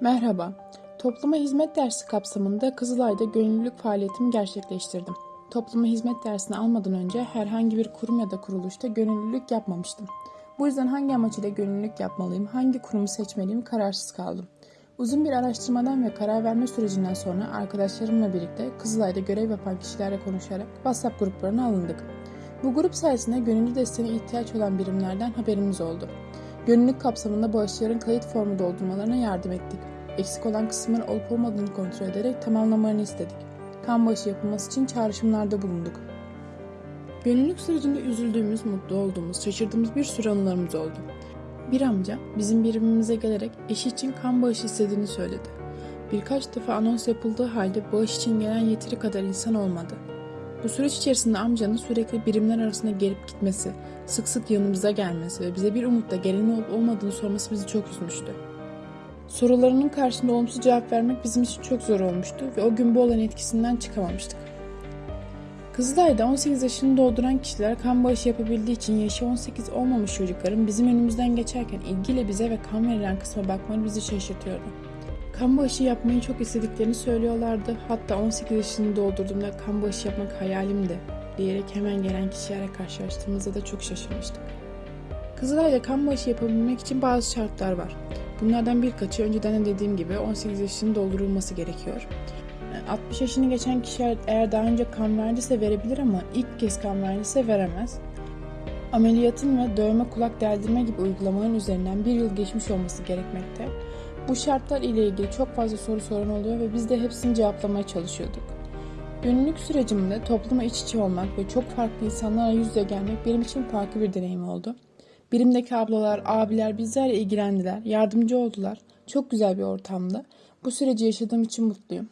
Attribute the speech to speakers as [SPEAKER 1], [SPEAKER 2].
[SPEAKER 1] Merhaba. Topluma hizmet dersi kapsamında Kızılay'da gönüllülük faaliyetimi gerçekleştirdim. Topluma hizmet dersini almadan önce herhangi bir kurum ya da kuruluşta gönüllülük yapmamıştım. Bu yüzden hangi amaç ile gönüllülük yapmalıyım, hangi kurumu seçmeliyim kararsız kaldım. Uzun bir araştırmadan ve karar verme sürecinden sonra arkadaşlarımla birlikte Kızılay'da görev yapan kişilerle konuşarak WhatsApp gruplarına alındık. Bu grup sayesinde gönüllü desteğine ihtiyaç olan birimlerden haberimiz oldu. Gönüllülük kapsamında bağışçıların kayıt formu doldurmalarına yardım ettik. Eksik olan kısımların olup olmadığını kontrol ederek tamamlamalarını istedik. Kan bağışı yapılması için çağrışımlarda bulunduk. Gönüllülük sürecinde üzüldüğümüz, mutlu olduğumuz, şaşırdığımız bir sürü anılarımız oldu. Bir amca bizim birimimize gelerek eşi için kan bağışı istediğini söyledi. Birkaç defa anons yapıldığı halde bağış için gelen yeteri kadar insan olmadı. Bu süreç içerisinde amcanın sürekli birimler arasında gelip gitmesi, sık sık yanımıza gelmesi ve bize bir umutla gelen olup olmadığını sorması bizi çok üzmüştü. Sorularının karşısında olumsuz cevap vermek bizim için çok zor olmuştu ve o gün bu olan etkisinden çıkamamıştık. Kızılay'da 18 yaşını dolduran kişiler kan bağışı yapabildiği için yaşı 18 olmamış çocukların bizim önümüzden geçerken ilgiyle bize ve kan verilen kısma bakmaları bizi şaşırtıyordu. Kan bağışı yapmayı çok istediklerini söylüyorlardı. Hatta 18 yaşını doldurduğumda kan bağışı yapmak hayalimdi diyerek hemen gelen kişilerle karşılaştığımızda da çok şaşırmıştık. Kızılay'da kan bağışı yapabilmek için bazı şartlar var. Bunlardan birkaçı önceden de dediğim gibi 18 yaşının doldurulması gerekiyor. 60 yaşını geçen kişi eğer daha önce kan verdiyse verebilir ama ilk kez kan verdiyse veremez. Ameliyatın ve dövme kulak deldirme gibi uygulamaların üzerinden bir yıl geçmiş olması gerekmekte. Bu şartlar ile ilgili çok fazla soru soran oluyor ve biz de hepsini cevaplamaya çalışıyorduk. Gönüllülük sürecimde topluma iç içe olmak ve çok farklı insanlarla yüz yüze gelmek benim için farklı bir deneyim oldu. Birimdeki ablalar, abiler bizlerle ilgilendiler, yardımcı oldular. Çok güzel bir ortamdı. Bu süreci yaşadığım için mutluyum.